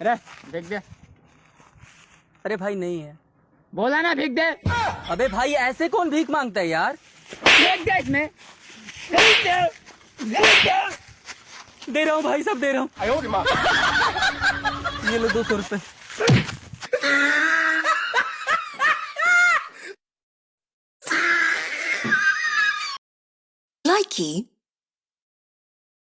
अरे फेंक दे। अरे भाई नहीं है। बोला ना फेंक दे। अबे भाई ऐसे कौन भीख माँगता है यार? फेंक दे इसमें। फेंक दे। फेंक दे। दे रहा हूँ भाई सब दे रहा हूँ। ये लो दो सौ रुपए। Likey